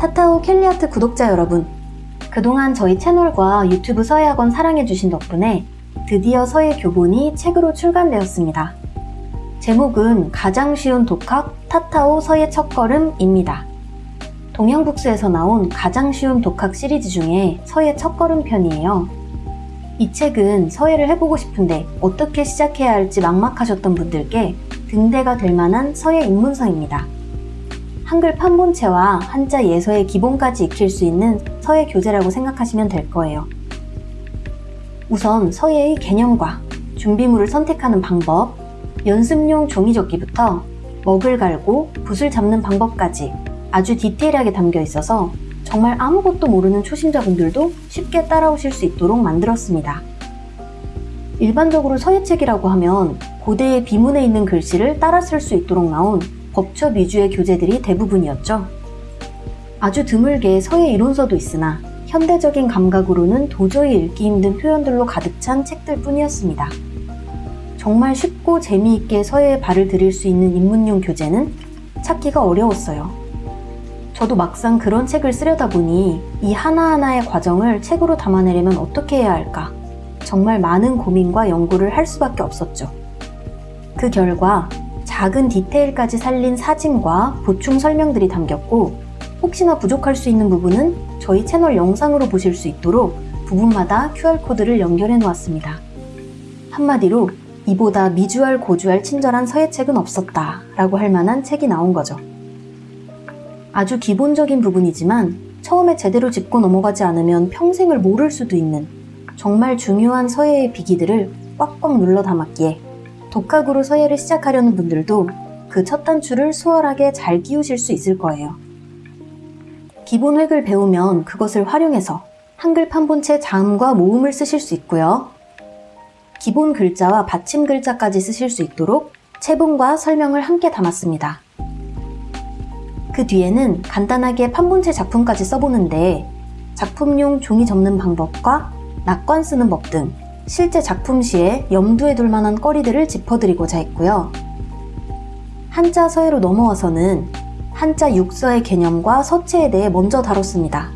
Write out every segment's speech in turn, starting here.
타타오 캘리아트 구독자 여러분, 그동안 저희 채널과 유튜브 서예학원 사랑해주신 덕분에 드디어 서예 교본이 책으로 출간되었습니다. 제목은 가장 쉬운 독학 타타오 서예 첫걸음입니다. 동양북스에서 나온 가장 쉬운 독학 시리즈 중에 서예 첫걸음 편이에요. 이 책은 서예를 해보고 싶은데 어떻게 시작해야 할지 막막하셨던 분들께 등대가 될 만한 서예 입문서입니다. 한글 판본체와 한자 예서의 기본까지 익힐 수 있는 서예 교재라고 생각하시면 될 거예요. 우선 서예의 개념과 준비물을 선택하는 방법, 연습용 종이접기부터 먹을 갈고 붓을 잡는 방법까지 아주 디테일하게 담겨 있어서 정말 아무것도 모르는 초심자분들도 쉽게 따라오실 수 있도록 만들었습니다. 일반적으로 서예책이라고 하면 고대의 비문에 있는 글씨를 따라 쓸 수 있도록 나온 법첩 위주의 교재들이 대부분이었죠. 아주 드물게 서예 이론서도 있으나 현대적인 감각으로는 도저히 읽기 힘든 표현들로 가득 찬 책들 뿐이었습니다. 정말 쉽고 재미있게 서예에 발을 들일 수 있는 입문용 교재는 찾기가 어려웠어요. 저도 막상 그런 책을 쓰려다 보니 이 하나하나의 과정을 책으로 담아내려면 어떻게 해야 할까? 정말 많은 고민과 연구를 할 수밖에 없었죠. 그 결과 작은 디테일까지 살린 사진과 보충 설명들이 담겼고 혹시나 부족할 수 있는 부분은 저희 채널 영상으로 보실 수 있도록 부분마다 QR코드를 연결해 놓았습니다. 한마디로 이보다 미주알 고주알 친절한 서예책은 없었다 라고 할 만한 책이 나온 거죠. 아주 기본적인 부분이지만 처음에 제대로 짚고 넘어가지 않으면 평생을 모를 수도 있는 정말 중요한 서예의 비기들을 꽉꽉 눌러 담았기에 독학으로 서예를 시작하려는 분들도 그 첫 단추를 수월하게 잘 끼우실 수 있을 거예요. 기본 획을 배우면 그것을 활용해서 한글 판본체 자음과 모음을 쓰실 수 있고요. 기본 글자와 받침 글자까지 쓰실 수 있도록 체본과 설명을 함께 담았습니다. 그 뒤에는 간단하게 판본체 작품까지 써보는데 작품용 종이 접는 방법과 낙관 쓰는 법 등 실제 작품 시에 염두에 둘 만한 거리들을 짚어드리고자 했고요. 한자 서예로 넘어와서는 한자 육서의 개념과 서체에 대해 먼저 다뤘습니다.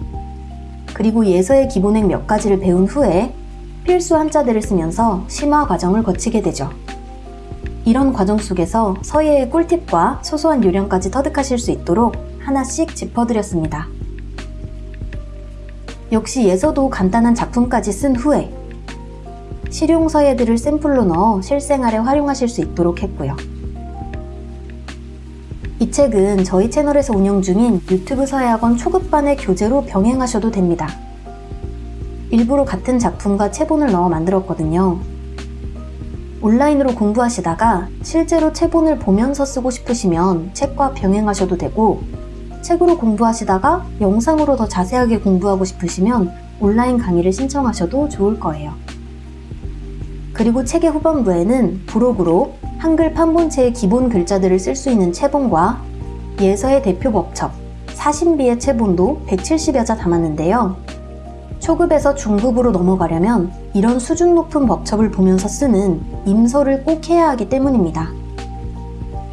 그리고 예서의 기본획 몇 가지를 배운 후에 필수 한자들을 쓰면서 심화 과정을 거치게 되죠. 이런 과정 속에서 서예의 꿀팁과 소소한 요령까지 터득하실 수 있도록 하나씩 짚어드렸습니다. 역시 예서도 간단한 작품까지 쓴 후에 실용 서예들을 샘플로 넣어 실생활에 활용하실 수 있도록 했고요. 이 책은 저희 채널에서 운영 중인 유튜브 서예학원 초급반의 교재로 병행하셔도 됩니다. 일부러 같은 작품과 체본을 넣어 만들었거든요. 온라인으로 공부하시다가 실제로 체본을 보면서 쓰고 싶으시면 책과 병행하셔도 되고 책으로 공부하시다가 영상으로 더 자세하게 공부하고 싶으시면 온라인 강의를 신청하셔도 좋을 거예요. 그리고 책의 후반부에는 부록으로 한글 판본체의 기본 글자들을 쓸 수 있는 체본과 예서의 대표 법첩, 사신비의 체본도 170여 자 담았는데요. 초급에서 중급으로 넘어가려면 이런 수준 높은 법첩을 보면서 쓰는 임서를 꼭 해야 하기 때문입니다.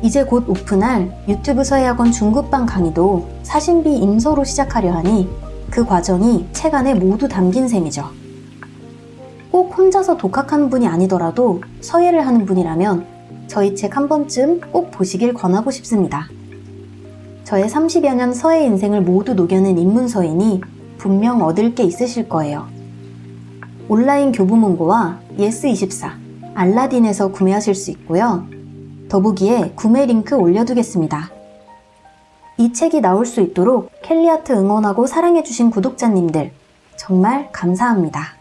이제 곧 오픈할 유튜브 서예학원 중급반 강의도 사신비 임서로 시작하려 하니 그 과정이 책 안에 모두 담긴 셈이죠. 꼭 혼자서 독학하는 분이 아니더라도 서예를 하는 분이라면 저희 책 한 번쯤 꼭 보시길 권하고 싶습니다. 저의 30여 년 서예 인생을 모두 녹여낸 입문서이니 분명 얻을 게 있으실 거예요. 온라인 교보문고와 예스24, 알라딘에서 구매하실 수 있고요. 더보기에 구매 링크 올려두겠습니다. 이 책이 나올 수 있도록 캘리아트 응원하고 사랑해주신 구독자님들 정말 감사합니다.